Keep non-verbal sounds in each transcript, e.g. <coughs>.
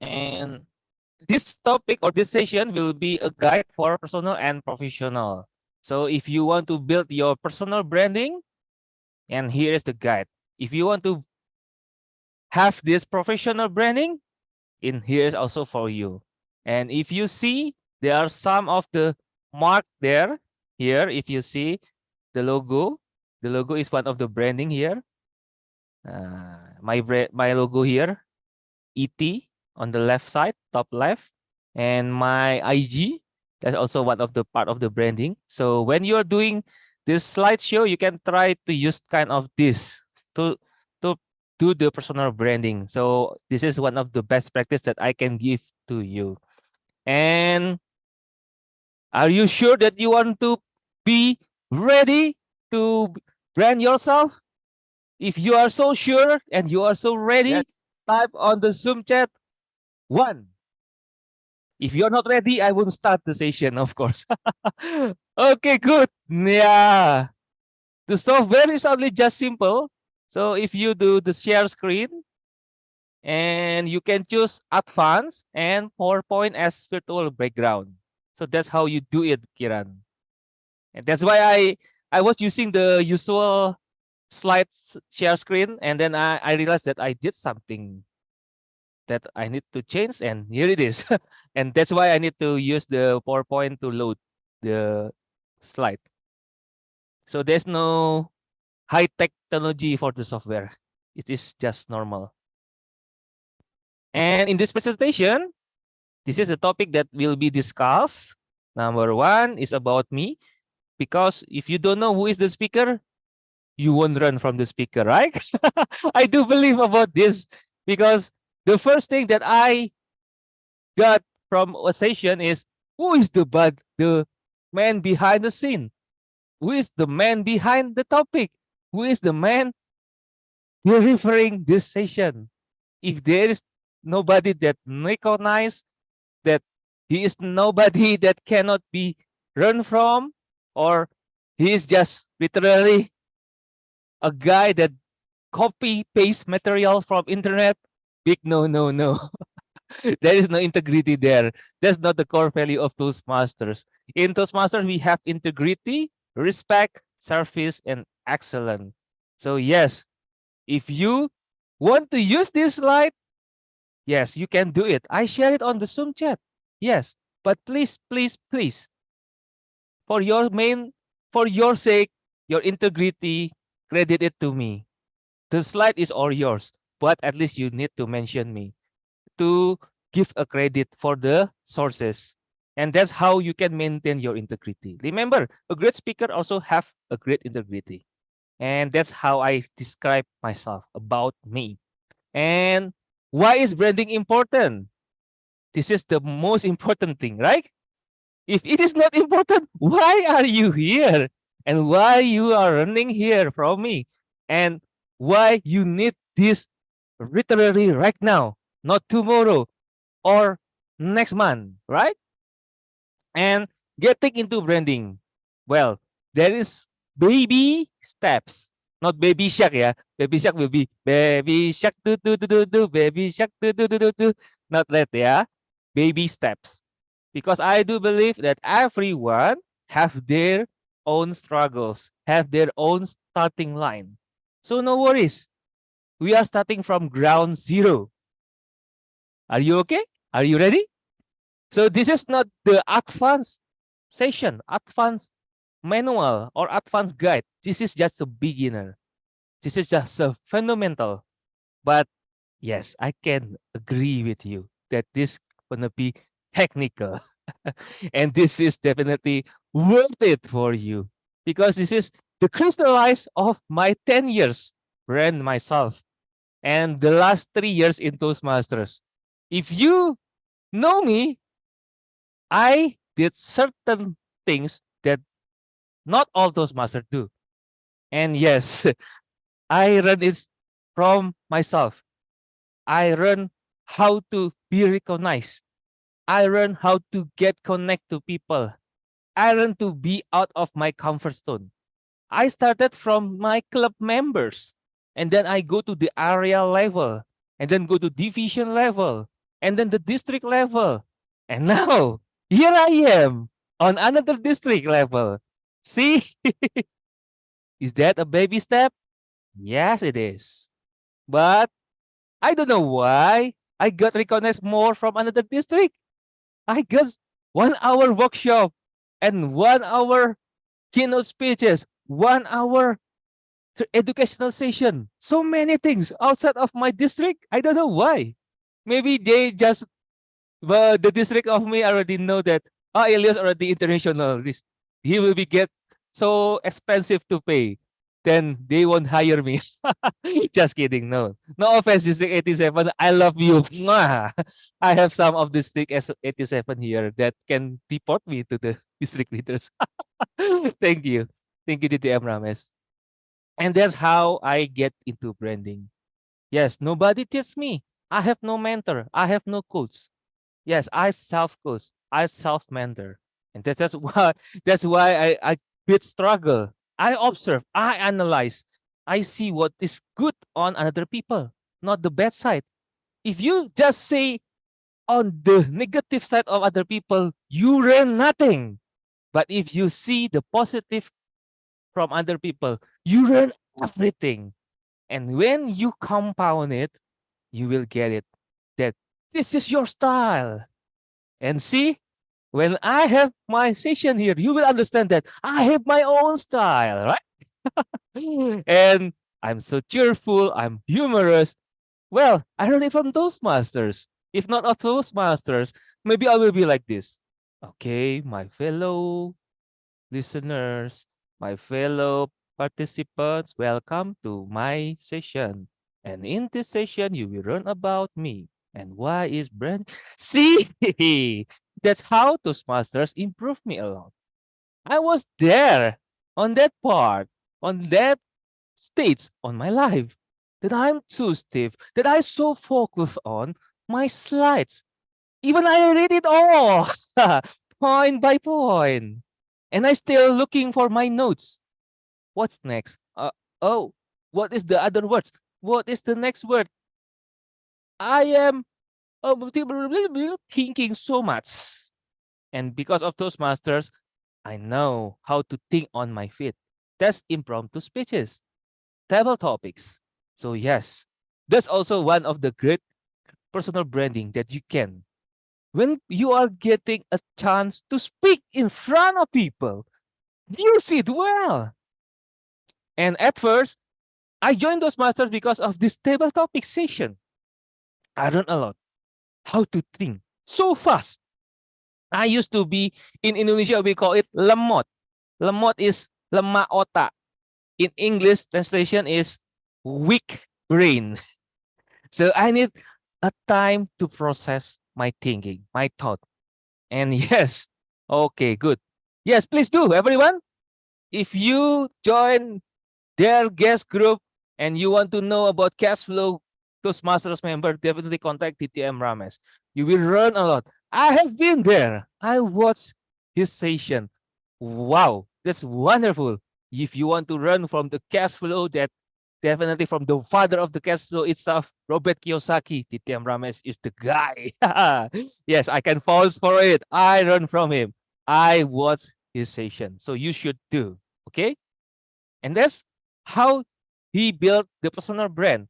And this topic or this session will be a guide for personal and professional. So if you want to build your personal branding, and here is the guide. If you want to have this professional branding, in here is also for you. And if you see, there are some of the mark there. Here, if you see the logo, the logo is one of the branding here. Uh, my my logo here, ET on the left side, top left, and my IG. That's also one of the part of the branding. So when you're doing this slideshow, you can try to use kind of this to to do the personal branding. So this is one of the best practice that I can give to you. And are you sure that you want to be ready to brand yourself? If you are so sure and you are so ready, yeah. type on the Zoom chat one. If you're not ready, I won't start the session, of course. <laughs> okay, good. Yeah. The software is only just simple. So if you do the share screen, and you can choose advanced and PowerPoint as virtual background. So that's how you do it, Kiran. And that's why I I was using the usual slide share screen, and then I, I realized that I did something that I need to change, and here it is. <laughs> and that's why I need to use the PowerPoint to load the slide. So there's no high technology for the software. It is just normal. And in this presentation, this is a topic that will be discussed. Number one is about me, because if you don't know who is the speaker, you won't run from the speaker, right? <laughs> I do believe about this because the first thing that I got from a session is who is the bad, the man behind the scene? Who is the man behind the topic? Who is the man delivering this session? If there is nobody that recognize that he is nobody <laughs> that cannot be run from or he is just literally a guy that copy paste material from internet big no no no <laughs> there is no integrity there that's not the core value of toastmasters in toastmasters we have integrity respect service and excellence so yes if you want to use this slide Yes, you can do it. I share it on the Zoom chat. Yes, but please, please, please, for your main, for your sake, your integrity, credit it to me. The slide is all yours, but at least you need to mention me to give a credit for the sources. And that's how you can maintain your integrity. Remember, a great speaker also have a great integrity. And that's how I describe myself about me. And why is branding important? This is the most important thing, right? If it is not important, why are you here? And why you are running here from me? And why you need this literally right now, not tomorrow or next month, right? And getting into branding. Well, there is baby steps not baby shark yeah? Baby shark will be baby shark do do do do do baby shark do do do do do. Not that yeah? Baby steps. Because i do believe that everyone have their own struggles have their own starting line. So no worries we are starting from ground zero are you okay are you ready so this is not the advanced session advanced manual or advanced guide. This is just a beginner. This is just a fundamental. But yes, I can agree with you that this gonna be technical. <laughs> and this is definitely worth it for you because this is the crystallize of my 10 years brand myself and the last three years in Toastmasters. If you know me, I did certain things that not all Toastmasters do. And yes, <laughs> I learned it from myself. I learned how to be recognized. I learned how to get connect to people. I learned to be out of my comfort zone. I started from my club members and then I go to the area level and then go to division level and then the district level. And <laughs> now here I am on another district level. See, <laughs> is that a baby step? Yes, it is. But I don't know why I got recognized more from another district. I guess one hour workshop and one hour keynote speeches, one hour educational session. So many things outside of my district. I don't know why. Maybe they just, but the district of me already know that, ah, oh, Elias already international. This, he will be get so expensive to pay. Then they won't hire me. <laughs> just kidding. No, no offense, District 87. I love you. I have some of District 87 here that can report me to the <laughs> district leaders. <laughs> Thank you. Thank you, DTM Rames. And that's how I get into branding. Yes, nobody teach me. I have no mentor. I have no coach. Yes, I self-coach. I self-mentor. And that's, that's <laughs> why that's why I, I bit struggle. I observe, I analyze, I see what is good on other people, not the bad side. If you just say on the negative side of other people, you learn nothing. But if you see the positive from other people, you learn everything. And when you compound it, you will get it that this is your style. And see, when I have my session here, you will understand that I have my own style, right? <laughs> and I'm so cheerful, I'm humorous. Well, I learned it from Toastmasters. If not of Toastmasters, maybe I will be like this. Okay, my fellow listeners, my fellow participants, welcome to my session. And in this session, you will learn about me and why is brand. <laughs> See, that's how Toastmasters improved me a lot. I was there on that part, on that stage on my life, that I'm too stiff, that I so focus on my slides. Even I read it all, <laughs> point by point. And I still looking for my notes. What's next? Uh, oh, what is the other words? What is the next word? I am oh, thinking so much. And because of Toastmasters, I know how to think on my feet. That's impromptu speeches, table topics. So yes, that's also one of the great personal branding that you can. When you are getting a chance to speak in front of people, use it well. And at first, I joined Toastmasters because of this table topic session. I learned a lot how to think so fast. I used to be in Indonesia, we call it lemot. Lemot is lemah otak. In English, translation is weak brain. <laughs> So I need a time to process my thinking, my thought. And <laughs> yes, okay, good. Yes, please do, everyone. If you join their guest group, and you want to know about cash flow, Toastmasters member, definitely contact DTM Rames. You will learn a lot. I have been there. I watched his session. Wow, that's wonderful. If you want to learn from the cash flow, that definitely from the father of the cash flow itself, Robert Kiyosaki, DTM Rames is the guy. <laughs> yes, I can pause for it. I learn from him. I watch his session. So you should do. Okay. And that's how he built the personal brand.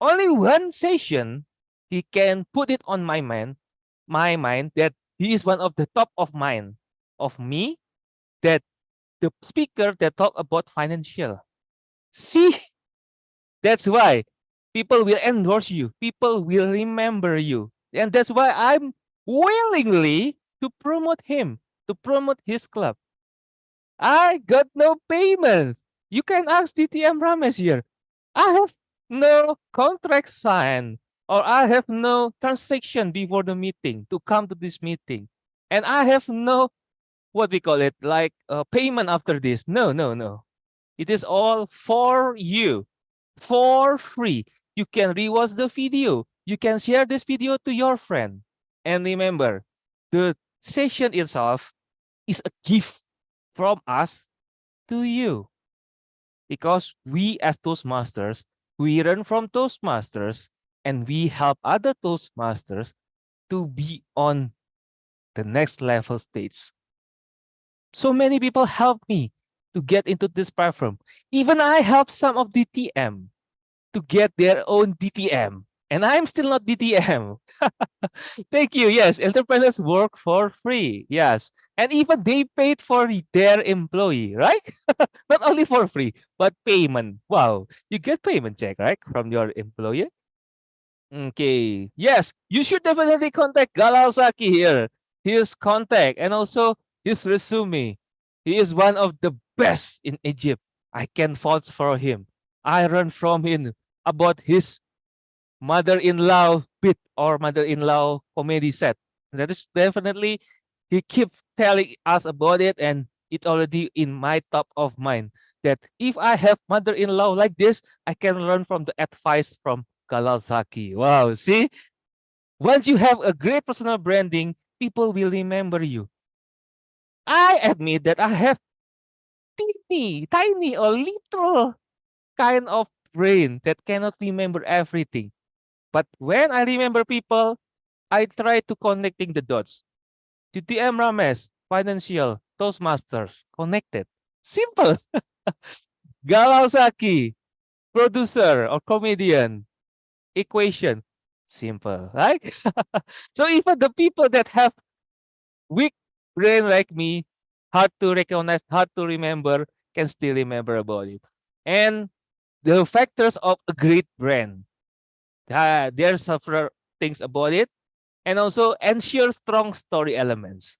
Only one session, he can put it on my mind, my mind that he is one of the top of mind of me, that the speaker that talk about financial. See, that's why people will endorse you. People will remember you. And that's why I'm willingly to promote him, to promote his club. I got no payment. You can ask DTM Rames here. I have no contract signed or I have no transaction before the meeting to come to this meeting. And I have no, what we call it, like a payment after this. No, no, no. It is all for you, for free. You can rewatch the video. You can share this video to your friend. And remember, the session itself is a gift from us to you because we as Toastmasters, we learn from Toastmasters and we help other Toastmasters to be on the next level stage. So many people help me to get into this platform. Even I help some of the DTM to get their own DTM. And I'm still not DTM. <laughs> Thank you. Yes, entrepreneurs work for free. Yes. And even they paid for their employee, right? <laughs> not only for free, but payment. Wow. You get payment check, right? From your employer. Okay. Yes, you should definitely contact Galal Zaki here. His contact and also his resume. He is one of the best in Egypt. I can vouch for him. I learned from him about his mother-in-law bit or mother-in-law comedy set. That is definitely, he keeps telling us about it and it already in my top of mind that if I have mother-in-law like this, I can learn from the advice from Galal Zaki. Wow, see? Once you have a great personal branding, people will remember you. I admit that I have teeny, tiny or little kind of brain that cannot remember everything. But when I remember people, I try to connecting the dots. DTM Rames, financial, Toastmasters, connected. Simple. <laughs> Galal Zaki, producer or comedian, equation, simple, right? <laughs> so even the people that have weak brain like me, hard to recognize, hard to remember, can still remember about it. And the factors of a great brand. Uh, there's several things about it. And also ensure strong story elements.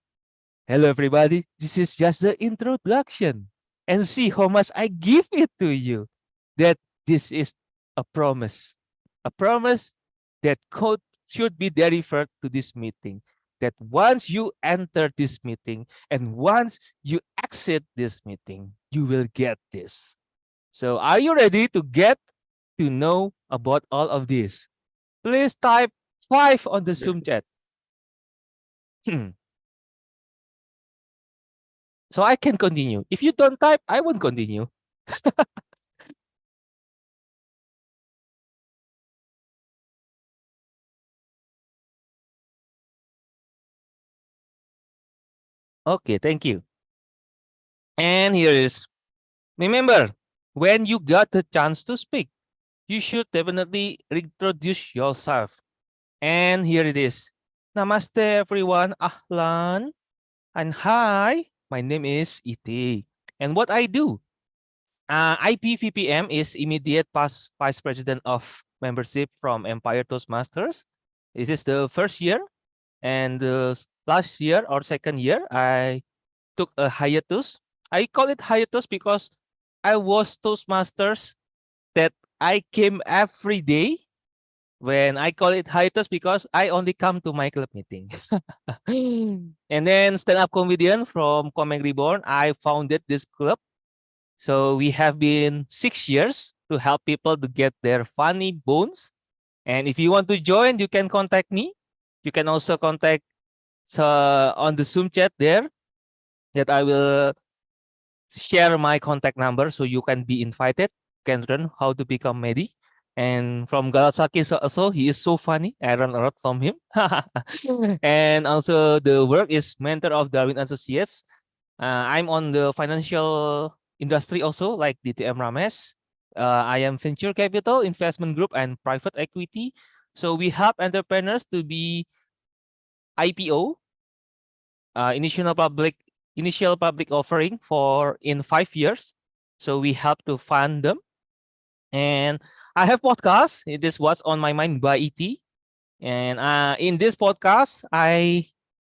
Hello, everybody. This is just the introduction. And see how much I give it to you. That this is a promise. A promise that code should be delivered to this meeting. That once you enter this meeting and once you exit this meeting, you will get this. So are you ready to get to know about all of this? Please type five on the Zoom chat. Hmm. so I can continue. If you don't type, I won't continue. <laughs> okay, thank you. And here is, remember, when you got the chance to speak, you should definitely introduce yourself. And here it is. Namaste everyone, Ahlan, and hi, my name is Iti. And what I do, uh, IPVPM is immediate past vice president of membership from Empire Toastmasters. This is the first year, and the last year or second year, I took a hiatus. I call it hiatus because I was Toastmasters that I came every day when I call it hiatus because I only come to my club meeting. <laughs> and then stand-up comedian from Komeng Reborn, I founded this club. So we have been six years to help people to get their funny bones. And if you want to join, you can contact me. You can also contact uh, on the Zoom chat there that I will share my contact number so you can be invited, can learn how to become Medi. And from Galal Zaki also, he is so funny. I learn a lot from him. <laughs> and also the work is mentor of Darwin Associates. Uh, I'm on the financial industry also like DTM Rames. Uh, I am venture capital, investment group, and private equity. So we help entrepreneurs to be IPO, uh, initial public initial public offering for in five years. So we help to fund them. And I have podcast. It is what's on my mind by ET. And uh, in this podcast, I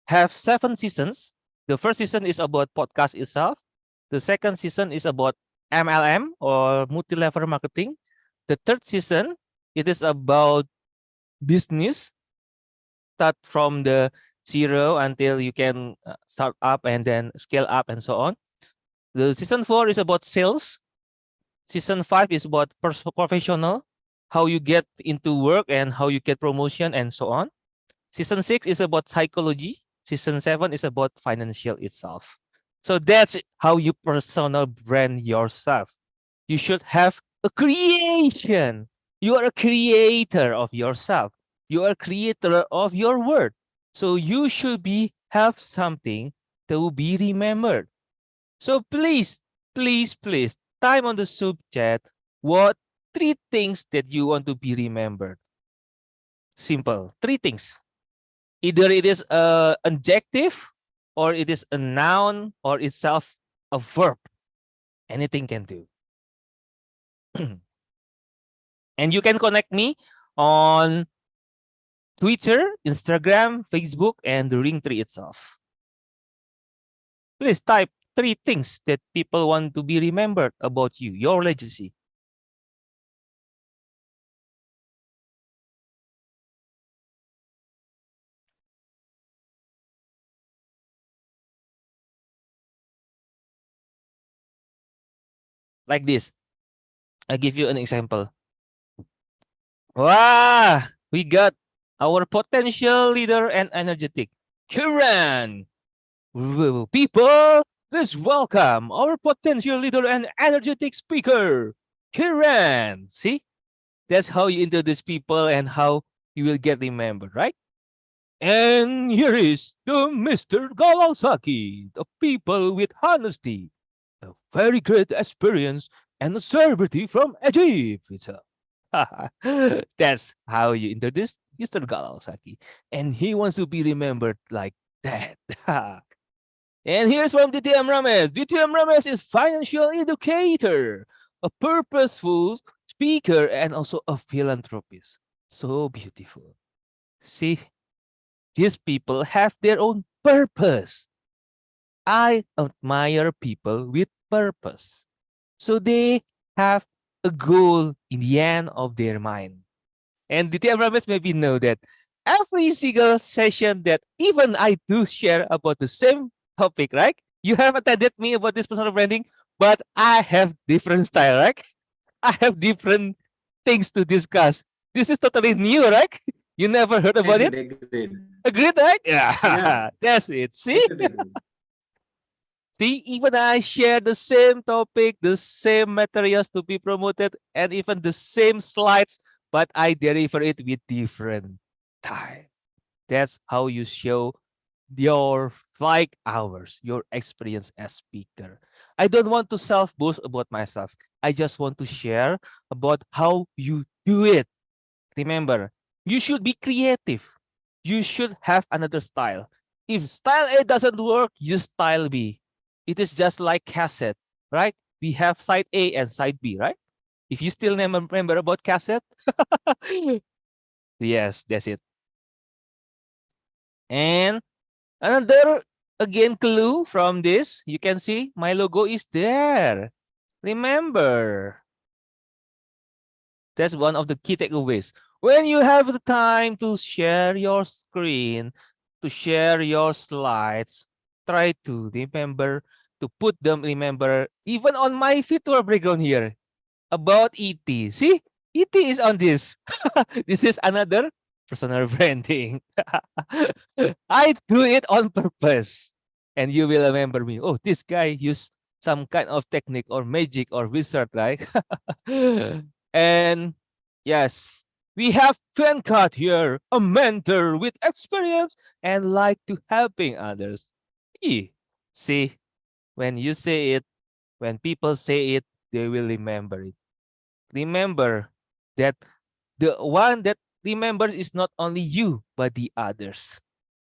have seven seasons. The first season is about podcast itself. The second season is about MLM or multi-level marketing. The third season, it is about business. Start from the zero until you can uh, start up and then scale up and so on. The season four is about sales. Season five is about professional, how you get into work and how you get promotion and so on. Season six is about psychology. Season seven is about financial itself. So that's how you personal brand yourself. You should have a creation You are a creator of yourself. You are creator of your word. So you should be have something to be remembered. So please, please, please, time on the sub chat. What three things that you want to be remembered? Simple, three things. Either it is a adjective, or it is a noun, or itself a verb. Anything can do. <clears throat> and you can connect me on Twitter, Instagram, Facebook, and the Linktree itself. Please type three things that people want to be remembered about you, your legacy. Like this. I'll give you an example. Wow, we got our potential leader and energetic, Kiran. People, let's welcome our potential leader and energetic speaker, Kiran. See, that's how you introduce people and how you will get remembered, right? And here is the Mr. Galal Zaki, the people with honesty, a very great experience and a celebrity from Egypt. <laughs> That's how you introduce Mr. Galal Zaki. And he wants to be remembered like that. <laughs> and here's from DTM Rames. DTM Rames is financial educator, a purposeful speaker, and also a philanthropist. So beautiful. See, these people have their own purpose. I admire people with purpose. So they have a goal in the end of their mind. And the TM members maybe know that every single session that even I do share about the same topic, right? You have attended me about this personal branding, but I have different style, right? <laughs> I have different things to discuss. This is totally new, right? <laughs> You never heard about agreed, it? Agreed. Agreed, right? Yeah, <laughs> Yeah. that's it. See? See, even I share the same topic, the same materials to be promoted, and even the same slides, but I deliver it with different time. That's how you show your five hours, your experience as speaker. I don't want to self-boast about myself. I just want to share about how you do it. Remember, you should be creative. You should have another style. If style A doesn't work, use style B it is just like cassette, right? We have side A and side B, right? If you still remember about cassette, <laughs> yes, that's it. And another again clue from this, you can see my logo is there. Remember, that's one of the key takeaways. When you have the time to share your screen, to share your slides, try to remember to put them, remember, even on my virtual background here, about ET. See, ET is on this. <laughs> this is another personal <laughs> branding. <laughs> I do it on purpose. And you will remember me. Oh, this guy used some kind of technique or magic or wizard, right? and yes, we have Venkat here, a mentor with experience and like to helping others. See, when you say it, when people say it, they will remember it. Remember that the one that remembers is not only you, but the others.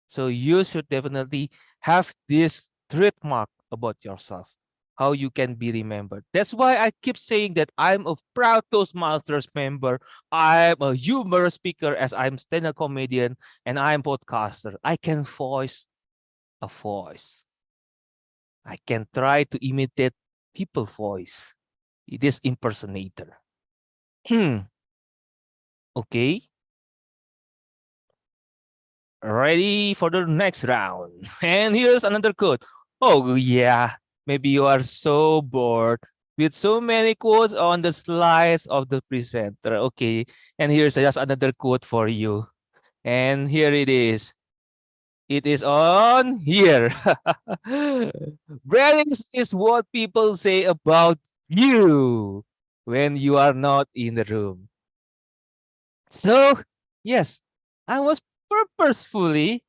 So you should definitely have this trademark about yourself, how you can be remembered. That's why I keep saying that I'm a proud Toastmasters member. I'm a humorous speaker as I'm stand-up comedian and I'm podcaster. I can voice a voice. I can try to imitate people voice. It is impersonator. Hmm. okay. Ready for the next round. <laughs> And here's another quote. Oh yeah, maybe you are so bored with so many quotes on the slides of the presenter. Okay, and here's just another quote for you. And here it is. It is on here. <laughs> Branding is what people say about you when you are not in the room. So, yes, I was purposefully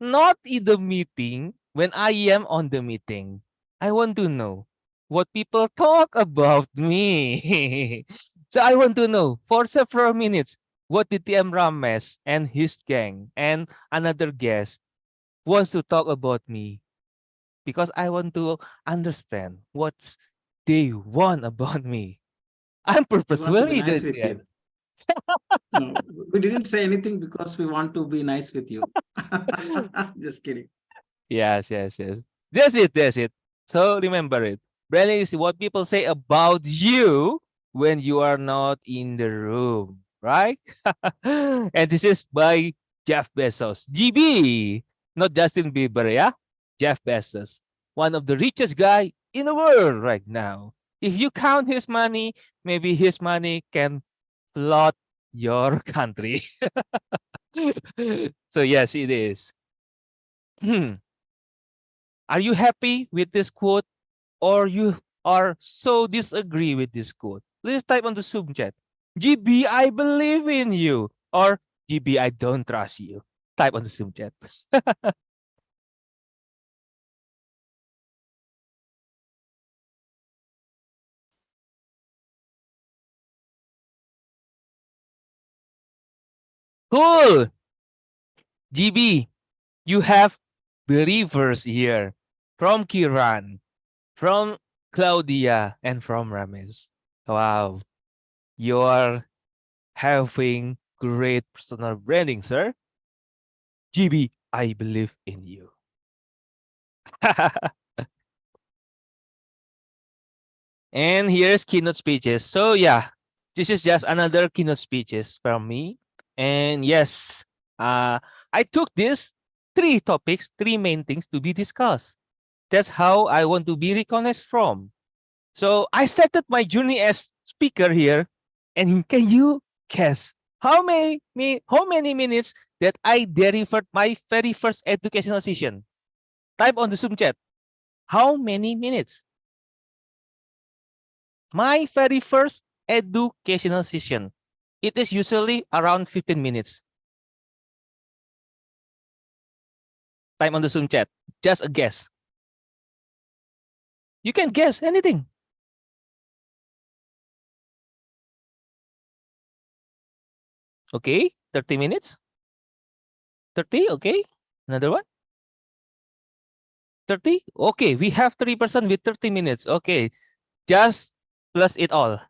not in the meeting when I am on the meeting. I want to know what people talk about me. <laughs> so I want to know for several minutes what did TM and his gang and another guest wants to talk about me because I want to understand what they want about me. I'm purposefully nice with you. no, we didn't say anything because we want to be nice with you. <laughs> Just kidding. Yes, yes, yes. That's it, that's it. So remember it. Branding is what people say about you when you are not in the room, right? <laughs> and this is by Jeff Bezos. GB, not Justin Bieber, yeah? Jeff Bezos, one of the richest guy in the world right now. If you count his money, maybe his money can flood your <laughs> country. <laughs> so yes, it is. Hmm. are you happy with this quote or you are so disagree with this quote? Please type on the Zoom chat. GB, I believe in you. Or GB, I don't trust you. Type on the Zoom chat. <laughs> cool. GB, you have believers here from Kiran, from Claudia, and from Rames. Wow, you are having great personal branding, sir. GB, I believe in you. <laughs> and here's keynote speeches. So yeah, this is just another keynote speeches from me. And yes, uh, I took these three topics, three main things to be discussed. That's how I want to be recognized from. So I started my journey as speaker here. And can you guess how many, how many minutes that I delivered my very first educational session? Type on the Zoom chat. How many minutes? My very first educational session. It is usually around 15 minutes. Time on the Zoom chat. Just a guess. You can guess anything. Okay, 30 minutes. 30, okay. Another one. 30, okay. We have 3% with 30 minutes. Okay, just plus it all.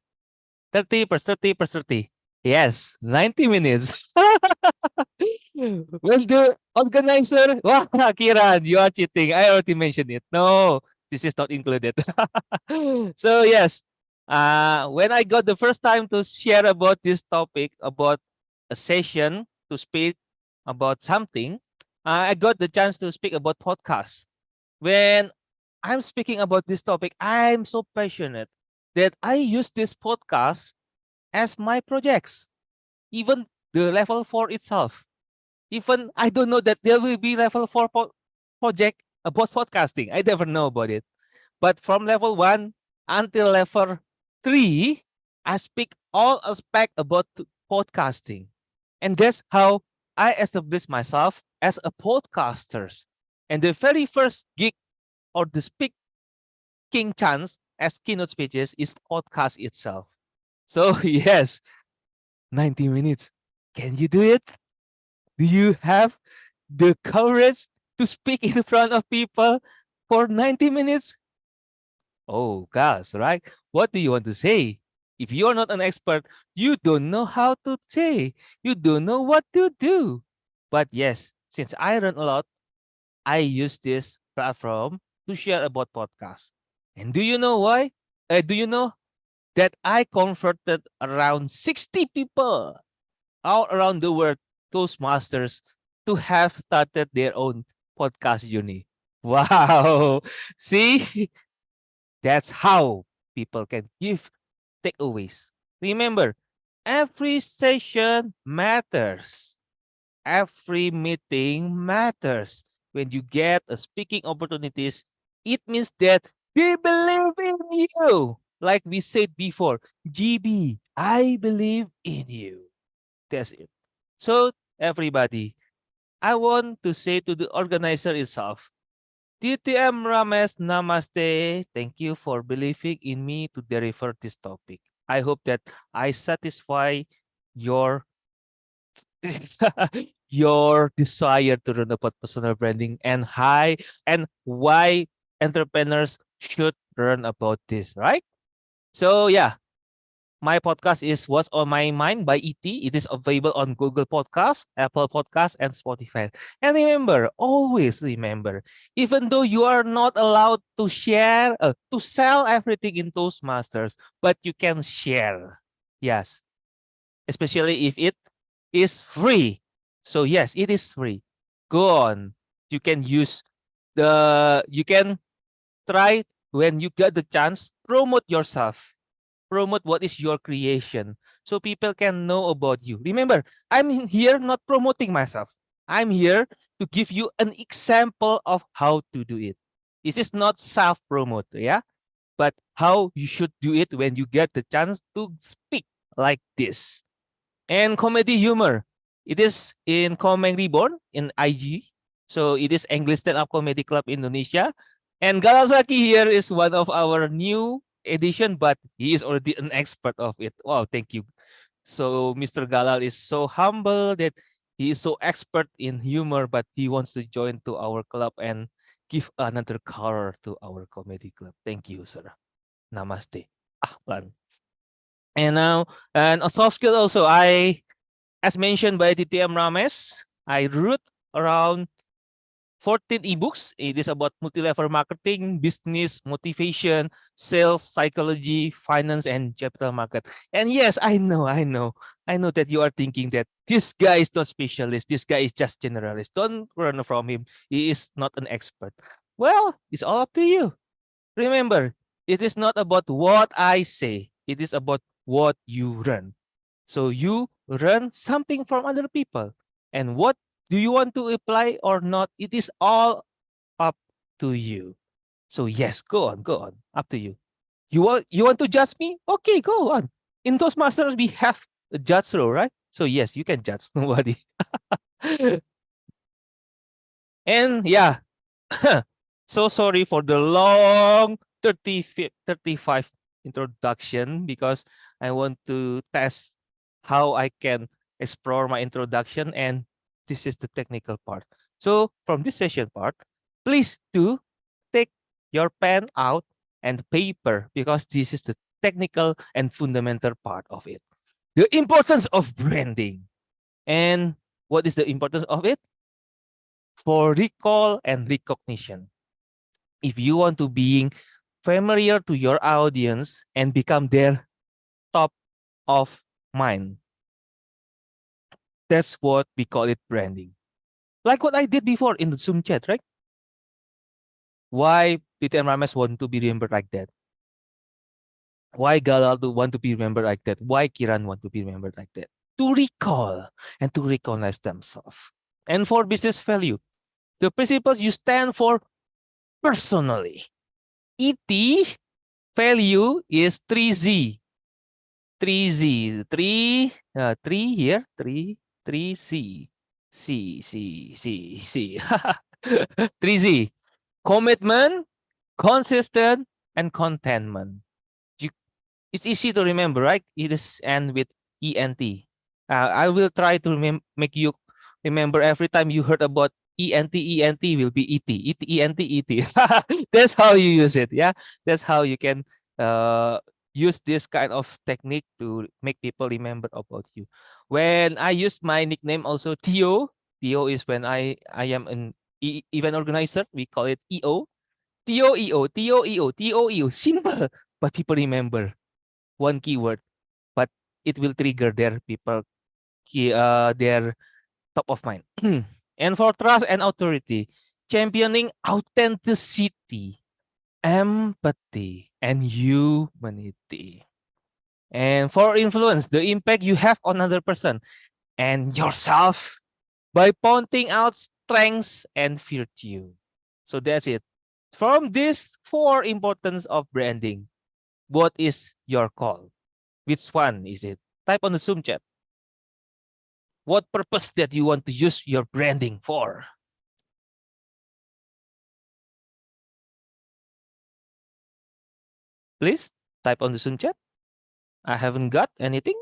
30 plus 30 plus 30. Yes, 90 minutes. <laughs> well, the organizer, <laughs> wow, Kiran, you are cheating. I already mentioned it. No, this is not included. <laughs> so yes, uh, when I got the first time to share about this topic, about a session to speak about something, uh, I got the chance to speak about podcasts. When I'm speaking about this topic, I'm so passionate that I use this podcast as my projects, even the level four itself. Even I don't know that there will be level four project about podcasting. I never know about it. But from level one until level three, I speak all aspect about podcasting. And that's how I established myself as a podcaster. And the very first gig or the speaking chance as keynote speeches is podcast itself. So <laughs> yes, 90 minutes. Can you do it? Do you have the courage to speak in front of people for 90 minutes? Oh gosh, right? What do you want to say? If you're not an expert, you don't know how to say. You don't know what to do. But yes, since I learn a lot, I use this platform to share about podcasts. And do you know why? Uh, do you know that I converted around 60 people all around the world, Toastmasters, to have started their own podcast journey. <laughs> Wow. See, that's how people can give takeaways. Remember, every session matters. Every meeting matters. When you get a speaking opportunities, it means that they believe in you like we said before, GB, I believe in you. That's it. So everybody, I want to say to the organizer itself, DTM Ramesh Namaste. Thank you for believing in me to deliver this topic. I hope that I satisfy your <laughs> your desire to learn about personal branding and high and why entrepreneurs should learn about this, right? So yeah, my podcast is What's on My Mind by ET. It is available on Google Podcasts, Apple Podcasts, and Spotify. And remember, always remember, even though you are not allowed to share, uh, to sell everything in Toastmasters, but you can share. Yes. Especially if it is free. So yes, it is free. Go on. You can use the, you can try when you get the chance, promote yourself promote what is your creation so people can know about you. Remember, I'm here not promoting myself. I'm here to give you an example of how to do it. This is not self-promote, yeah? But how you should do it when you get the chance to speak like this. And comedy humor. It is in Komeng Reborn in IG. So it is English Stand-Up Comedy Club Indonesia. And Galal Zaki here is one of our new edition, but he is already an expert of it. Wow, thank you. So Mr. Galal is so humble that he is so expert in humor, but he wants to join to our club and give another color to our comedy club. Thank you, sir. Namaste. Ahlan. And now, and a soft skill also, I, as mentioned by DTM Ramesh, I root around 14 ebooks. It is about multi-level marketing, business, motivation, sales, psychology, finance, and capital market. And yes, I know, I know, I know that you are thinking that this guy is not specialist. This guy is just generalist. Don't run from him. He is not an expert. Well, it's all up to you. Remember, it is not about what I say. It is about what you run. So you run something from other people. And what do you want to apply or not? It is all up to you. So yes, go on, go on, up to you. You want you want to judge me? Okay, go on. In Toastmasters, we have a judge role, right? So yes, you can judge <laughs> nobody. and yeah, <coughs> so sorry for the long 30, 35 introduction because I want to test how I can explore my introduction and this is the technical part. So from this session part, please do take your pen out and paper because this is the technical and fundamental part of it. The importance of branding. And what is the importance of it? For recall and recognition. If you want to be familiar to your audience and become their top of mind, that's what we call it branding. Like what I did before in the Zoom chat, right? Why Peter and want to be remembered like that? Why Galal do want to be remembered like that? Why Kiran want to be remembered like that? To recall and to recognize themselves. And for business value, the principles you stand for personally. ET value is 3Z. 3Z. 3, uh, 3 here, 3, 3C. C, C, C, C. 3Z. <laughs> Commitment, consistent, and contentment. You, it's easy to remember, right? It is end with ENT. Uh, I will try to make you remember every time you heard about ENT, ENT will be ET, ET, ENT, ET. <laughs> That's how you use it. Yeah, that's how you can uh, use this kind of technique to make people remember about you. When I use my nickname also Theo, Theo is when I, I am an e event organizer, we call it EO. Theo EO, Theo EO, Theo EO, simple, but people remember one keyword, but it will trigger their people, key, uh, their top of mind. <clears throat> and for trust and authority, championing authenticity empathy, and humanity. And for influence, the impact you have on another person and yourself by pointing out strengths and virtue. So that's it. From these four importance of branding, what is your call? Which one is it? Type on the Zoom chat. What purpose that you want to use your branding for? Please type on the Zoom chat. I haven't got anything.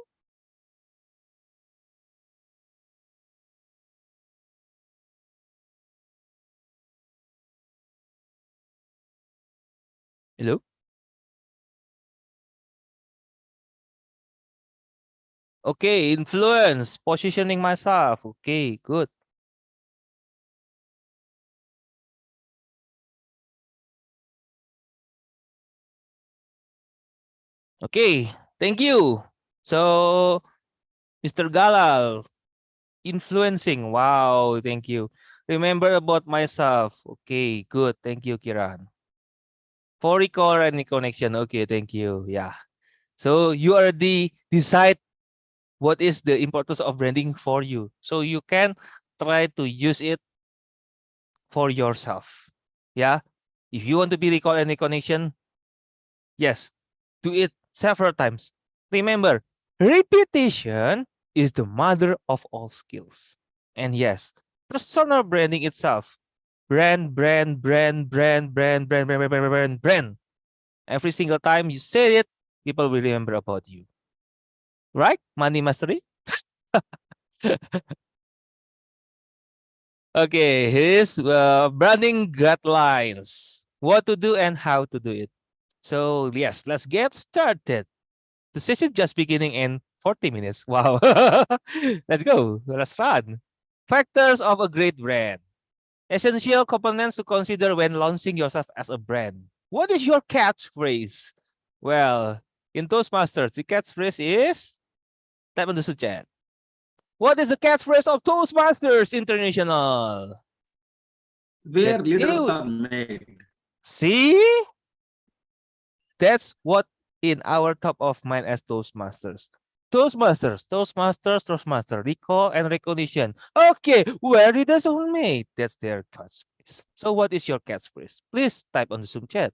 Hello? Okay, influence, positioning myself. Okay, good. Okay, thank you. So, Mr. Galal, influencing. Wow, thank you. Remember about myself. Okay, good. Thank you, Kiran. For recall and connection. Okay, thank you. Yeah. So you already decide what is the importance of branding for you. So you can try to use it for yourself. Yeah. If you want to be recall any connection, yes, do it several times. Remember, repetition is the mother of all skills. And yes, personal branding itself. Brand, brand, brand, brand, brand, brand, brand, brand, brand, brand, brand. Every single time you say it, people will remember about you. Right? Money mastery? <laughs> okay, here's uh, branding guidelines. What to do and how to do it. So yes, let's get started. The session just beginning in 40 minutes. <laughs> Wow. let's go. Let's run. Factors of a great brand. Essential components to consider when launching yourself as a brand. What is your catchphrase? Well, in Toastmasters, the catchphrase is type on the chat. What is the catchphrase of Toastmasters International? Where leaders are made. See? That's what in our top of mind as Toastmasters. Toastmasters, Toastmasters, Toastmaster, recall and recognition. Okay, where did the soul made? That's their catchphrase. So what is your catchphrase? Please type on the Zoom chat.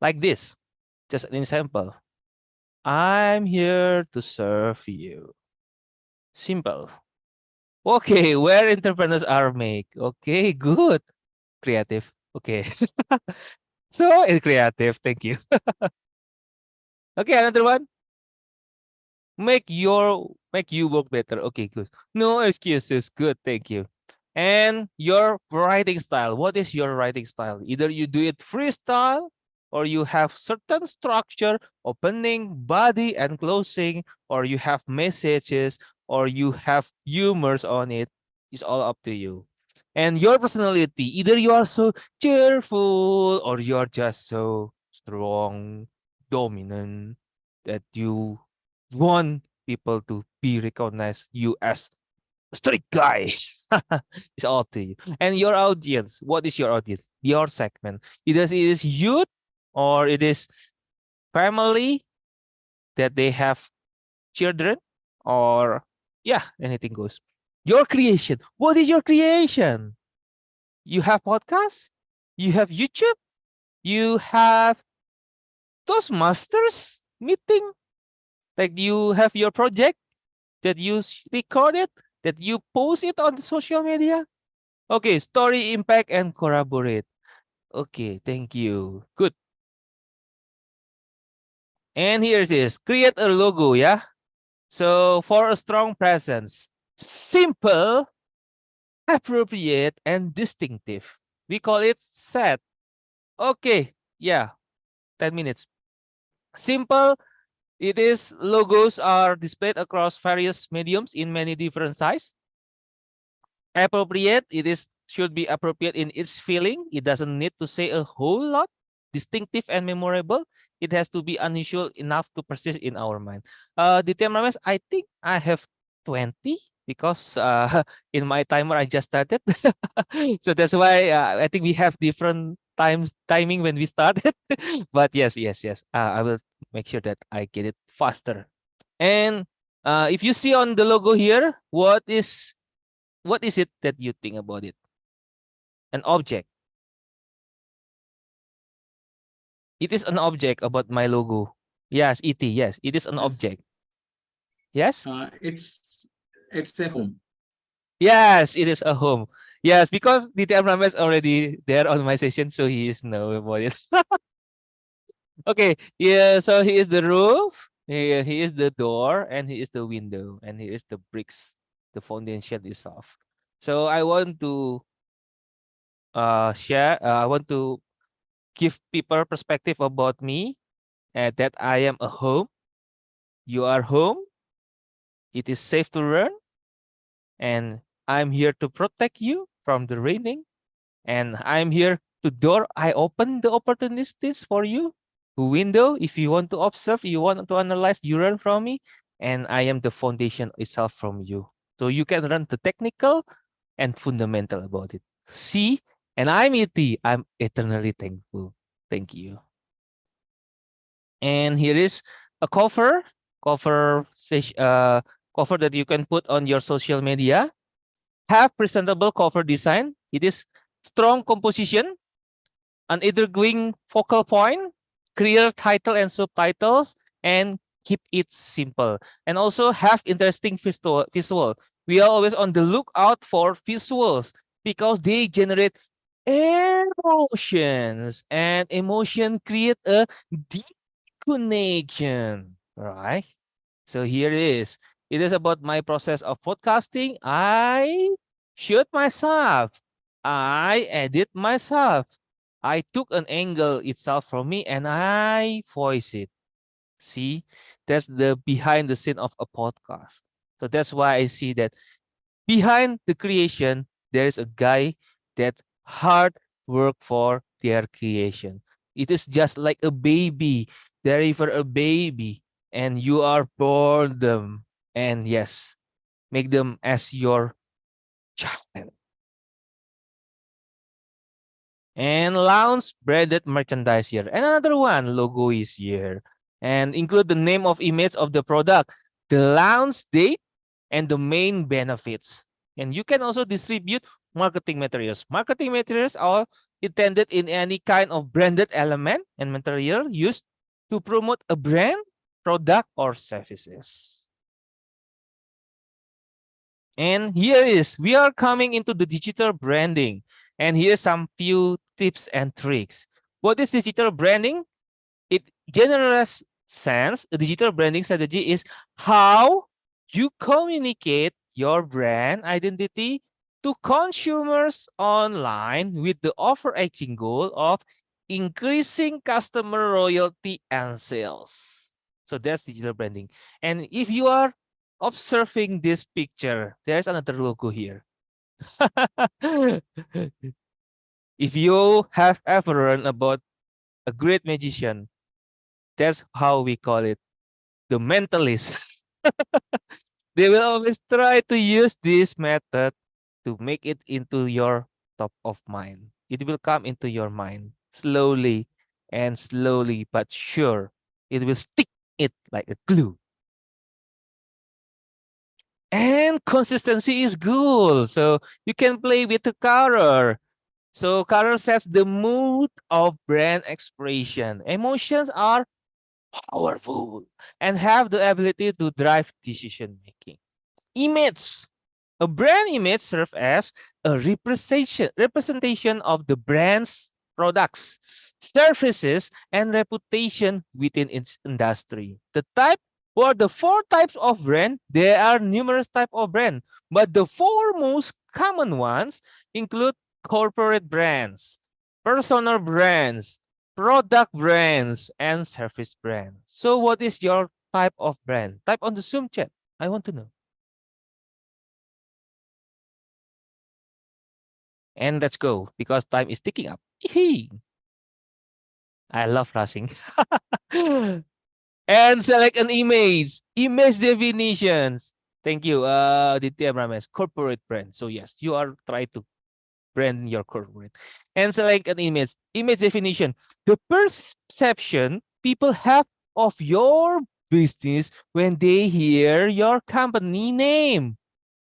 Like this, just an example. I'm here to serve you. Simple. Okay, where entrepreneurs are make. Okay, good. Creative. Okay. <laughs> so it's creative. Thank you. <laughs> okay, another one. Make your make you work better. Okay, good. No excuses. Good. Thank you. And your writing style. What is your writing style? Either you do it freestyle or you have certain structure, opening, body, and closing, or you have messages, or you have humors on it. It's all up to you. And your personality, either you are so cheerful or you're just so strong, dominant that you want people to be recognized you as a strict guy. <laughs> it's all up to you. And your audience, what is your audience? Your segment. Either it is youth or it is family that they have children or yeah anything goes. Your creation. What is your creation? You have podcasts? You have youtube? You have those masters meeting? Like you have your project that you record it that you post it on social media? Okay story impact and collaborate. Okay thank you. Good. And here it is. Create a logo yeah so for a strong presence simple appropriate and distinctive. We call it set. Okay yeah 10 minutes. Simple it is logos are displayed across various mediums in many different size. Appropriate it is should be appropriate in its feeling. It doesn't need to say a whole lot distinctive and memorable it has to be unusual enough to persist in our mind. Uh the temperaments i think i have 20 because uh <laughs> in my timer i just started. <laughs> So that's why uh, i think we have different times timing when we started. <laughs> But yes yes yes uh, i will make sure that i get it faster. And uh if you see on the logo here what is what is it that you think about it? An object It is an object about my logo. Yes, ET. Yes, it is an object. Yes. Uh, it's it's a home. Yes, it is a home. Yes, because DTM Ramesh already there on my session, so he is know about <laughs> it. okay, yeah, so he is the roof, he, he is the door, and he is the window, and he is the bricks, the foundation itself. So I want to uh share, uh, I want to give people perspective about me, and that I am a home. You are home. It is safe to learn, and I'm here to protect you from the raining. And I'm here to door. I open the opportunities for you. Window, if you want to observe, you want to analyze, you learn from me. And I am the foundation itself from you. So you can learn the technical and fundamental about it. See, and I'm ET. I'm eternally thankful. Thank you. And here is a cover, cover, uh, cover that you can put on your social media have presentable cover design. It is strong composition, an evergreen focal point, clear title and subtitles, and keep it simple. And also have interesting visual. visual. We are always on the lookout for visuals because they generate emotions and emotion create a deep connection, right? So here it is. It is about my process of podcasting. I shoot myself. I edit myself. I took an angle itself from me and I voice it. See, that's the behind the scene of a podcast. So that's why I see that behind the creation, there is a guy that hard work for their creation. It is just like a baby, deliver a baby, and you are born them and yes, make them as your child. And launch branded merchandise here. And another one, logo is here. And include the name of image of the product, the launch date, and the main benefits. And you can also distribute marketing materials. Marketing materials are intended in any kind of branded element and material used to promote a brand, product, or services. And here is, we are coming into the digital branding. And here's some few tips and tricks. What is digital branding? It general sense, a digital branding strategy is how you communicate your brand identity to consumers online with the overarching goal of increasing customer loyalty and sales. So that's digital branding. And if you are observing this picture, there's another logo here. <laughs> if you have ever learned about a great magician, that's how we call it, the mentalist. <laughs> they will always try to use this method to make it into your top of mind. It will come into your mind slowly and slowly, but sure, it will stick it like a glue and consistency is good. So you can play with the color. So color sets the mood of brand expression. Emotions are powerful and have the ability to drive decision making. Image. A brand image serves as a representation, representation of the brand's products, services, and reputation within its industry. The type for the four types of brand, there are numerous types of brand, but the four most common ones include corporate brands, personal brands, product brands, and service brands. So what is your type of brand? Type on the Zoom chat. I want to know. And let's go because time is ticking up. I love rushing. <laughs> and select an image. Image definitions. Thank you, uh, Ditya Ramesh. Corporate brand. So yes, you are trying to brand your corporate. And select an image. Image definition. The perception people have of your business when they hear your company name.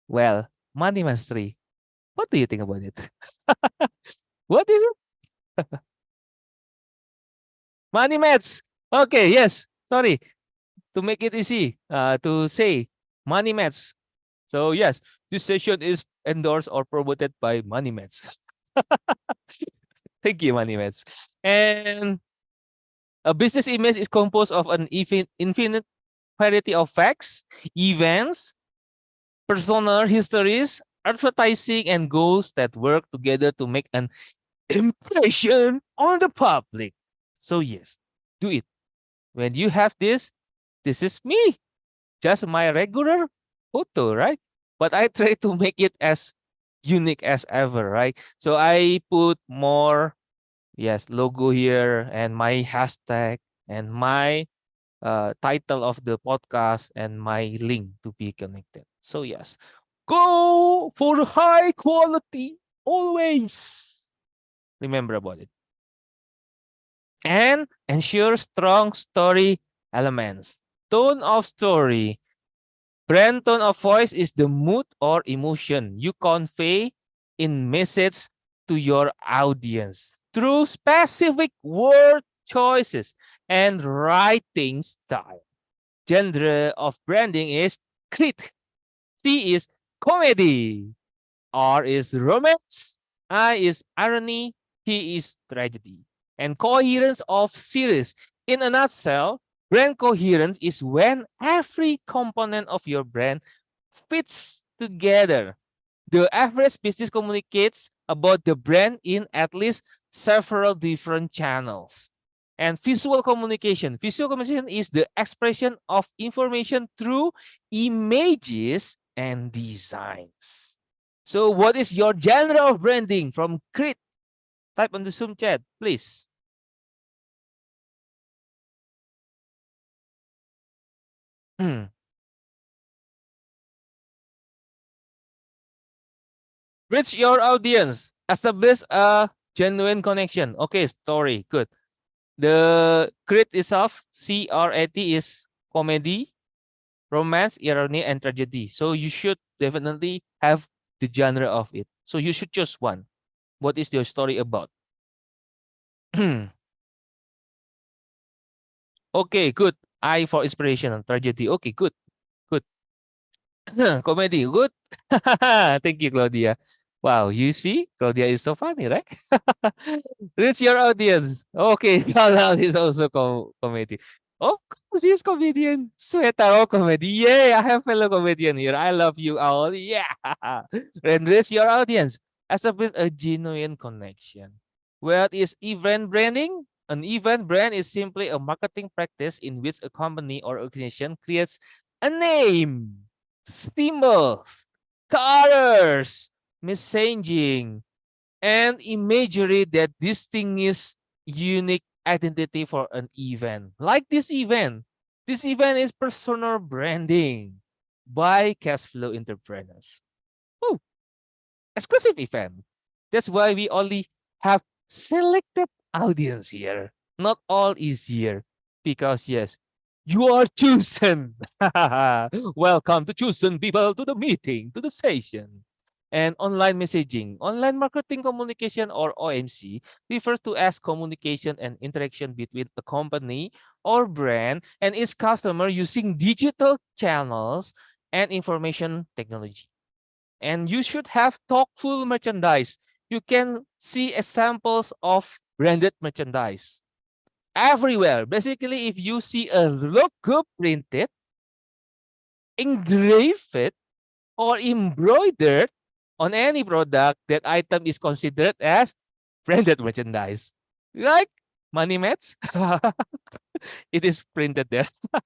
Well, Money Mastery. What do you think about it? <laughs> what is it? <laughs> Money Mats. Okay, yes. Sorry. To make it easy uh, to say Money Mats. So yes, this session is endorsed or promoted by Money Mats. <laughs> Thank you, Money Mats. And a business image is composed of an infinite variety of facts, events, personal histories, advertising, and goals that work together to make an impression on the public. So yes, do it. When you have this, this is me, just my regular photo, right? But I <laughs> try to make it as unique as ever, right? So I put more, yes, logo here and my hashtag and my uh, title of the podcast and my link to be connected. So yes, go for high quality always. Remember about it. And ensure strong story elements. Tone of story. Brand tone of voice is the mood or emotion you convey in message to your audience through specific word choices and writing style. Genre of branding is crit. C is comedy. R is romance. I is irony. P is tragedy. And coherence of series. In a nutshell, brand coherence is when every component of your brand fits together. The average business communicates about the brand in at least several different channels. And visual communication. Visual communication is the expression of information through images and designs. So what is your genre of branding from Crit? Type on the Zoom chat, please. Hmm. Reach your audience. Establish a genuine connection. Okay, story. Good. The crit itself, C-R-A-T is comedy, romance, irony, and tragedy. So you should definitely have the genre of it. So you should choose one. What is your story about? <clears throat> okay, good. I for inspiration and tragedy. Okay, good. Good. <clears throat> Comedy, good. <laughs> Thank you, Claudia. Wow, you see, Claudia is so funny, right? <laughs> Reach your audience. Okay, <laughs> Halal is also com comedy. Oh, she's comedian. Sweta, oh, comedy. Yay, I have fellow comedian here. I love you all. Yeah. <laughs> And reach your audience. Establish a genuine connection. What is event branding? An event brand is simply a marketing practice in which a company or organization creates a name, symbols, colors, messaging, and imagery that distinguish unique identity for an event. Like this event. This event is personal branding by Cashflow Entrepreneurs. Oh, exclusive event. That's why we only have selected audience here. Not all is here because yes, you are chosen. <laughs> Welcome to chosen people to the meeting, to the session and online messaging. Online marketing communication or OMC refers to as communication and interaction between the company or brand and its customer using digital channels and information technology. And you should have thoughtful merchandise. You can see examples of branded merchandise everywhere. Basically, if you see a logo printed, engraved, or embroidered on any product, that item is considered as branded merchandise. Like money mats, <laughs> it is printed there. <laughs>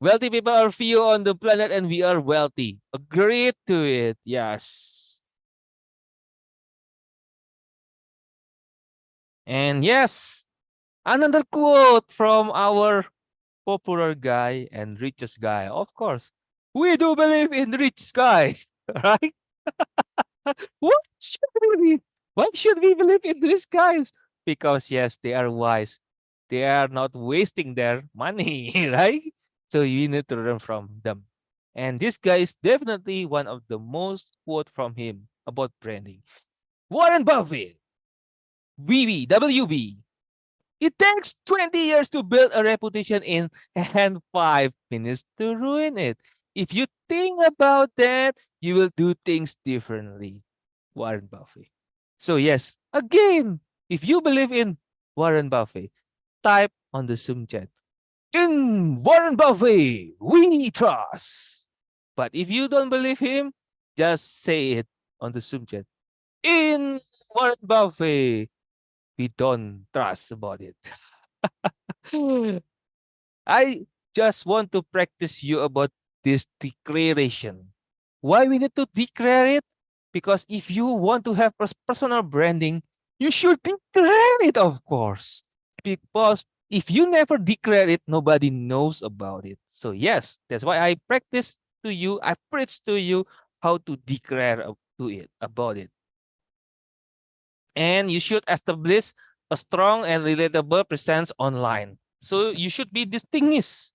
wealthy people are few on the planet and we are wealthy. Agree to it. Yes. And yes, another quote from our popular guy and richest guy. Of course, we do believe in rich guy. Right? <laughs> what should we why should we believe in these guys? Because yes, they are wise. They are not wasting their <laughs> money, right? So you need to learn from them. And this guy is definitely one of the most quote from him about branding. Warren Buffett, WB, WB, It takes 20 years to build a reputation in and five minutes to ruin it. If you think about that, you will do things differently. Warren Buffett. So yes, again, if you believe in Warren Buffett, type on the Zoom chat. In Warren Buffett, we trust. But if you don't believe him, just say it on the Zoom chat. In Warren Buffett, we don't trust about it. <laughs> I just want to practice you about this declaration. Why we need to declare it? Because if you want to have personal branding, you should declare it, of course. Because if you never declare it, nobody knows about it. So yes, that's why I practice to you, I preach to you how to declare to it about it. And you should establish a strong and relatable presence online. So you should be distinguished.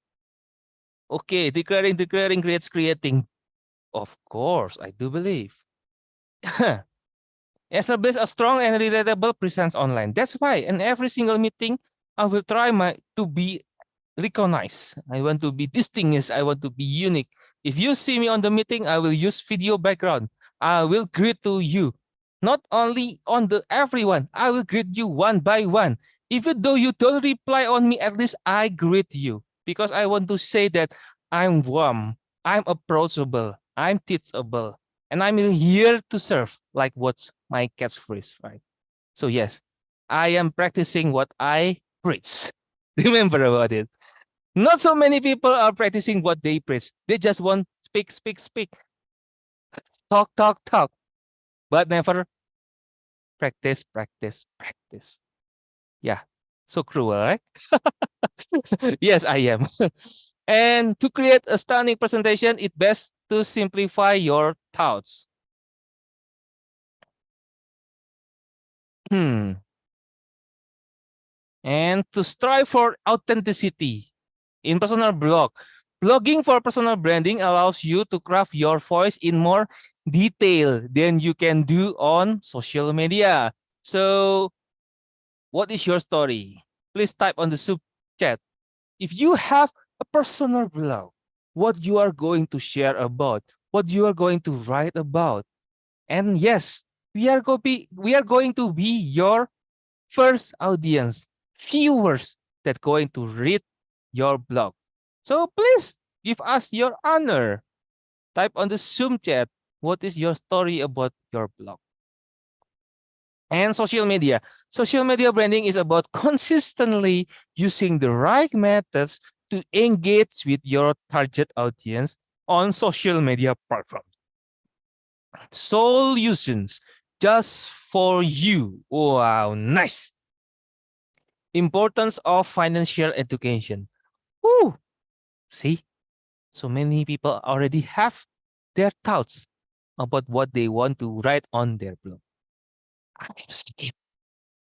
Okay, declaring, declaring creates creating. Of course, I do believe. <laughs> Establish a strong and relatable presence online. That's why in every single meeting, I will try my to be recognized. I want to be distinguished. I want to be unique. If you see me on the meeting, I will use video background. I will greet to you. Not only on the everyone, I will greet you one by one. Even though you don't reply on me, at least I greet you because I want to say that I'm warm, I'm approachable, I'm teachable, and I'm here to serve, like what my catchphrase, right? So yes, I am practicing what I preach. <laughs> Remember about it. Not so many people are practicing what they preach. They just want speak, speak, speak, talk, talk, talk, but never practice, practice, practice. Yeah, so cruel, right? <laughs> yes, I am. <laughs> and to create a stunning presentation, it best to simplify your thoughts. Hmm. And to strive for authenticity in personal blog. Blogging for personal branding allows you to craft your voice in more detail than you can do on social media. So what is your story? Please type on the sub chat. If you have a personal blog, what you are going to share about, what you are going to write about. And yes, we are, be, we are going to be your first audience, viewers that going to read your blog. So please give us your honor. Type on the Zoom chat, what is your story about your blog? And social media. Social media branding is about <laughs> consistently using the right methods to engage with your target audience on social media platforms. Solutions just for you. Wow, nice. Importance of financial education. Woo! See, so many people already have their thoughts about what they want to write on their blog. I <laughs> need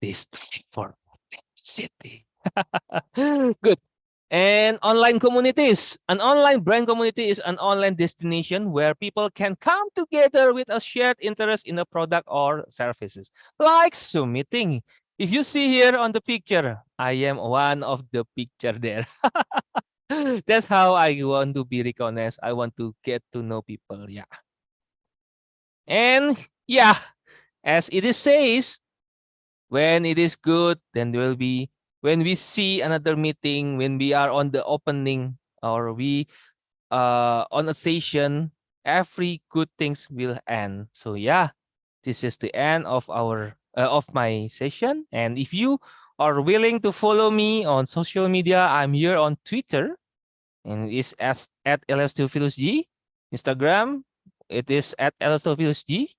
this for authenticity. <laughs> Good. And online communities. An online brand community is an online destination where people can come together with a shared interest in a product or services, like Zoom meeting. If you see here on the picture, I am one of the picture there. <laughs> That's how I want to be recognized. I want to get to know people. Yeah. And yeah, as it is says, when it is good, then there will be when we see another meeting, when we are on the opening or we uh on a session, every good things will end. So yeah, this is the end of our uh, of my session. And if you are willing to follow me on social media, I'm here on Twitter and it's as at G, Instagram, it is at G,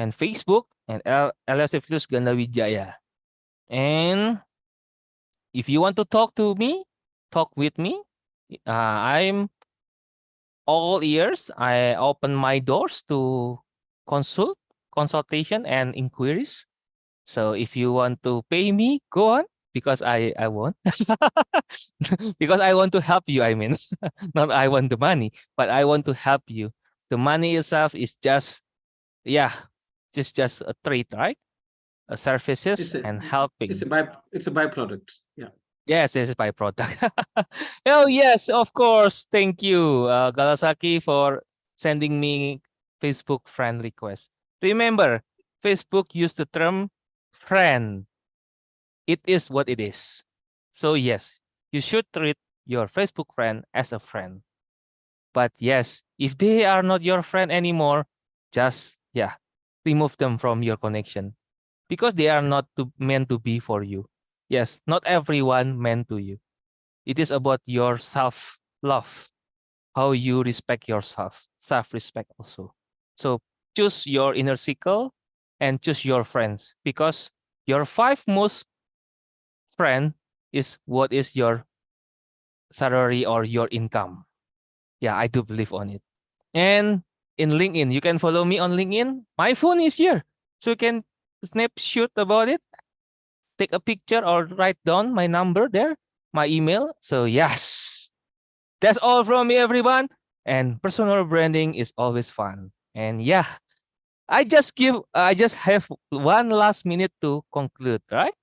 and Facebook and LSTophilus Gandawijaya. And if you want to talk to me, talk with me. Uh, I'm all ears. I open my doors to consult, consultation and inquiries. So if you want to pay me, go on because I I want <laughs> because I want to help you. I mean, <laughs> not I want the money, but I want to help you. The money itself is just yeah, just just a trade, right? uh, services It's a- and helping. It's a by, it's a byproduct. Yeah. Yes, this is byproduct. <laughs> oh yes, of course. Thank you, uh, Galal Zaki, for sending me Facebook friend request. Remember, Facebook used the term friend. It is what it is. So yes, you should treat your Facebook friend as a friend. But yes, if they are not your friend anymore, just yeah, remove them from your connection because they are not to, meant to be for you. Yes, not everyone meant to you. It is about your self-love, how you respect yourself, self-respect also. So choose your inner circle and choose your friends because your five most friend is what is your salary or your income. Yeah, I do believe on it. And in LinkedIn, you can follow me on LinkedIn. My phone is here, so you can snapshot about it, take a picture or write down my number there, my email. So yes, that's all from me, everyone. And personal branding is always fun. And yeah, I just give, I just have one last minute to conclude, right?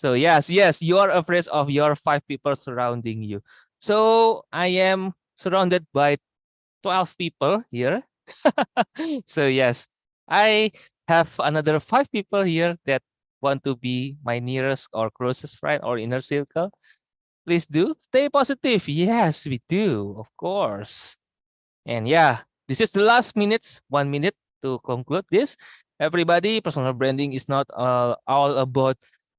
So yes, yes, you are afraid of your five people surrounding you. So I am surrounded by 12 people here. <laughs> so yes, I have another five people here that want to be my nearest or closest friend or inner circle. Please do stay positive. Yes, we do, of course. And yeah, this is the last minutes, one minute to conclude this. Everybody, personal branding is not uh, all about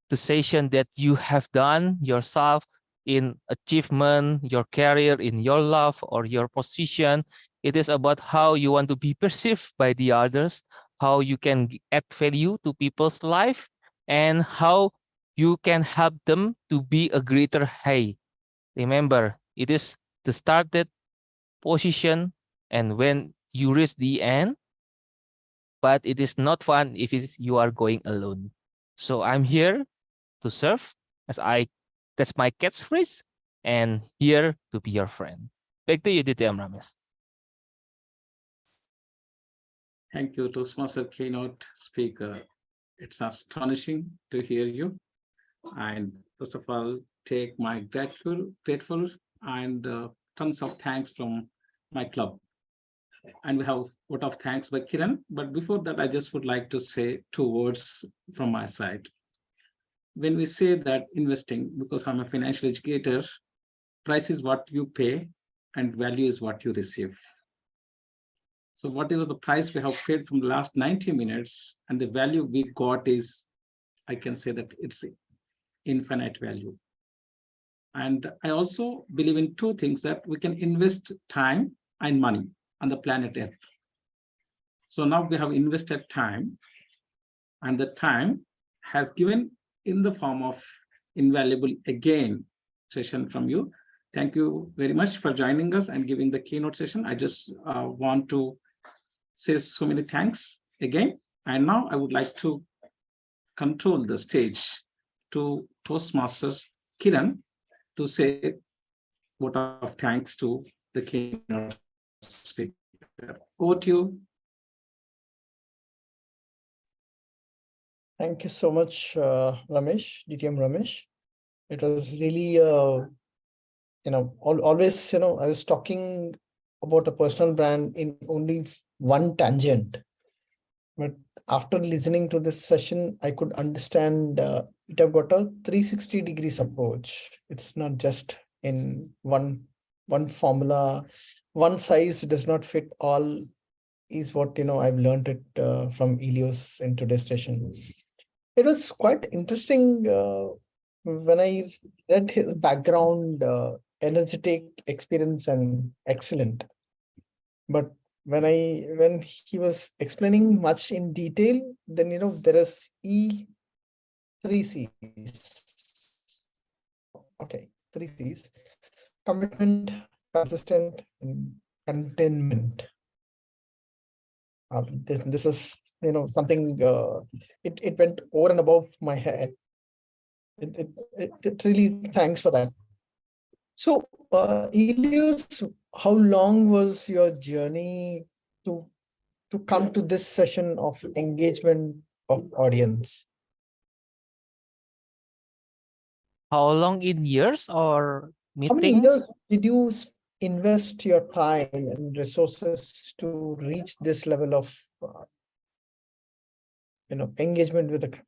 the session that you have done yourself in achievement, your career, in your love or your position. It is about how you want to be perceived by the others, how you can add value to people's life, and how you can help them to be a greater hey. Remember, it is the started position and when you reach the end, but it is not fun if you are going alone. So I'm here to serve as I, that's my catchphrase and here to be your friend. Back to you, DTM Ramesh. Thank you, Toastmaster keynote speaker. It's astonishing to hear you. And first of all, take my grateful, grateful and uh, tons of thanks from my club. And we have a lot of thanks by Kiran. But before that, I just would like to say two words from my side. When we say that investing, because I'm a financial educator, price is what you pay and value is what you receive. So whatever the price we have paid from the last 90 minutes and the value we got is, I can say that it's infinite value. And I also believe in two things that we can invest time and money on the planet Earth. So now we have invested time and the time has given in the form of invaluable again session from you. Thank you very much for joining us and giving the keynote session. I just uh, want to say so many thanks again. And now I would like to control the stage to Toastmaster Kiran to say vote of thanks to the keynote speaker. Over to you. Thank you so much, uh, Ramesh, DTM Ramesh. It was really, uh, you know, al always, you know, I was talking about a personal brand in only one tangent. But after listening to this session, I could understand uh, it have got a 360 degrees approach. It's not just in one one formula. One size does not fit all is what, you know, I've learned it uh, from Elios in today's session. It was quite interesting uh, when I read his background, uh, energetic experience and excellent. But when I when he was explaining much in detail, then you know there is E three C's. Okay, three C's: commitment, consistent, and containment. Uh, this this is you know something uh, it it went over and above my head. It it it, it really thanks for that. So, uh, how long was your journey to to come to this session of engagement of audience? How long in years or meetings? How many years did you invest your time and resources to reach this level of, uh, you know, engagement with the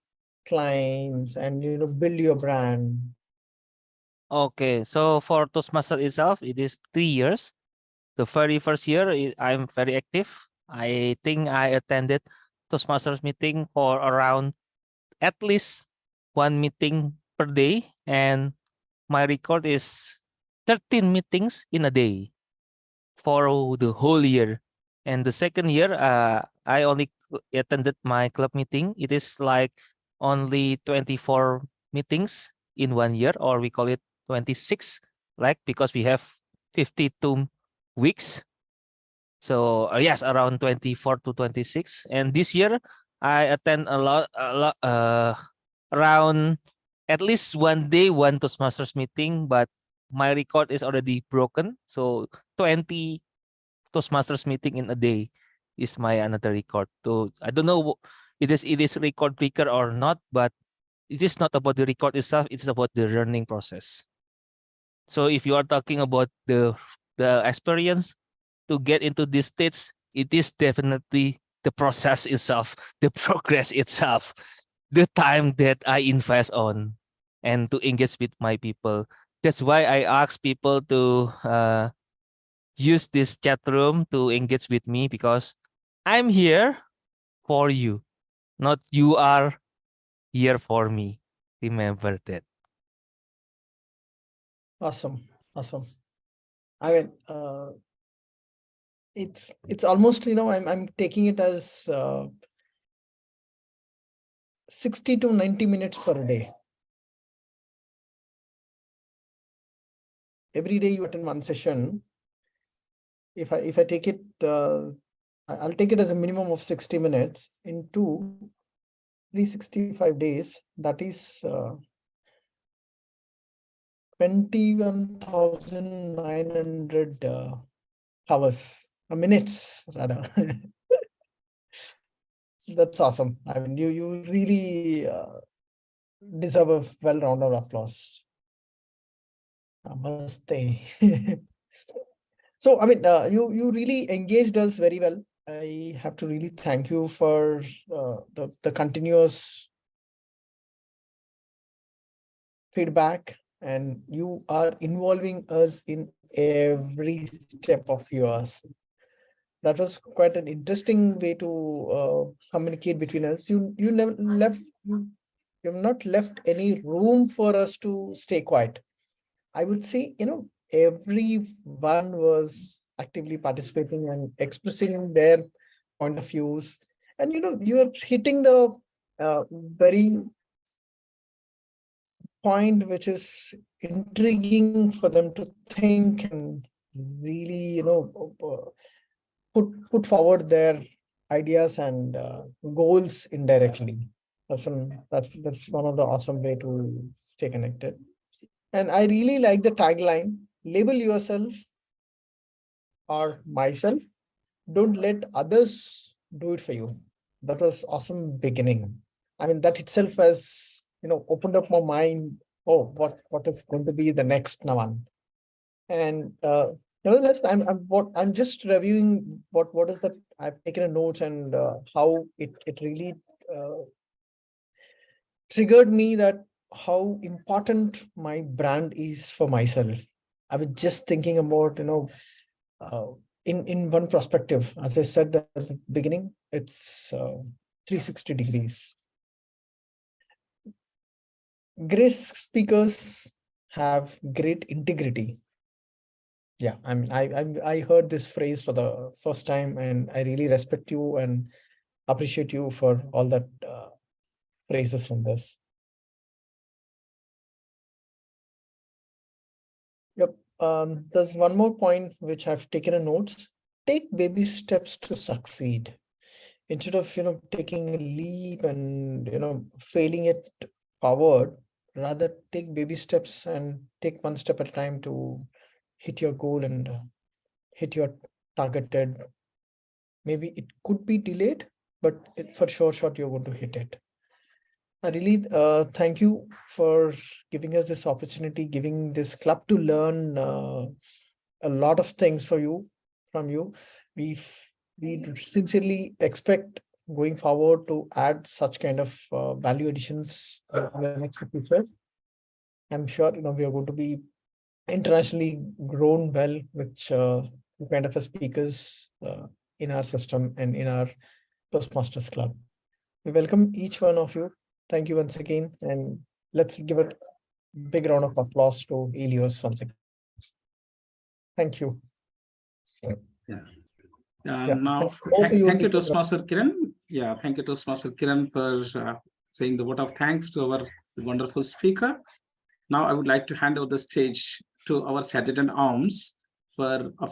clients and, you know, build your brand? Okay, so for Toastmaster itself, it is three years. The very first year, I'm very active. I think I attended Toastmasters meeting for around at least one meeting per day, and my record is 13 meetings in a day for the whole year. And the second year, uh, I only attended my club meeting. It is like only 24 meetings in one year, or we call it 26, like because we have 52 weeks. So uh, yes, around 24 to 26. And this year, I attend a lot, a lot, uh, around at least one day, one Toastmasters meeting, but my record is already broken. So 20 Toastmasters meeting in a day is my another record. So I don't know it is it is record breaker or not, but it is not about the record itself. It is about the learning process. So if you are talking about the the experience to get into these states, it is definitely the process <laughs> itself, the progress itself, the time that I invest on and to engage with my people. That's why I ask people to uh, use this chat room to engage with me because I'm here for you, not you are here for me. Remember that. Awesome, awesome. I mean, uh, it's it's almost you know I'm I'm taking it as uh, sixty to ninety minutes per day. Every day you attend one session. If I if I take it, uh, I'll take it as a minimum of sixty minutes into three sixty five days. That is uh, 21,900 uh, hours, uh, minutes rather. <laughs> That's awesome. I mean, you, you really uh, deserve a well-rounded applause. Namaste. <laughs> So, I mean, uh, you, you really engaged us very well. I have to really thank you for uh, the, the continuous feedback and you are involving us in every step of yours. That was quite an interesting way to uh, communicate between us. You you never left you have not left any room for us to stay quiet. I would say, you know, everyone was actively participating and expressing their point of views. And you know, you are hitting the uh, very point which is intriguing for them to think and really, you know, uh, put put forward their ideas and uh, goals indirectly. That's that's that's one of the awesome way to stay connected. And I really like the tagline: "Label yourself or myself. Don't let others do it for you." That was awesome beginning. I mean, that itself has you know opened up my mind. Oh, what what is going to be the next one? And uh, nevertheless, I'm I'm what I'm just reviewing what what is that I've taken a notes and uh, how it it really uh, triggered me that how important my brand is for myself. I was just thinking about you know uh, in in one perspective, as I said at the beginning, it's uh, 360 degrees. Great speakers have great integrity. Yeah i mean I, I i heard this phrase for the first time and i really respect you and appreciate you for all that uh, phrases in this. Yep um there's one more point which i've taken a notes. Take baby steps to succeed. Instead of you know taking a leap and you know failing it forward rather take baby steps and take one step at a time to hit your goal and uh, hit your targeted maybe it could be delayed but it, for sure shot you're going to hit it I really uh, thank you for giving us this opportunity, giving this club to learn uh, a lot of things for you from you. We we sincerely expect going forward to add such kind of uh, value additions in the next future. I'm sure you know we are going to be internationally grown well with uh, kind of a speakers uh, in our system and in our Toastmasters Club. We welcome each one of you. Thank you once again, and let's give a big round of applause to Elios once again. Thank you. Uh, Yeah, now, thank- over thank to you, thank. Toastmaster Kiran. Yeah, thank you, to Toastmaster Kiran, for uh, saying the word of thanks to our wonderful speaker. Now, I would like to hand over the stage to our Sergeant Arms for a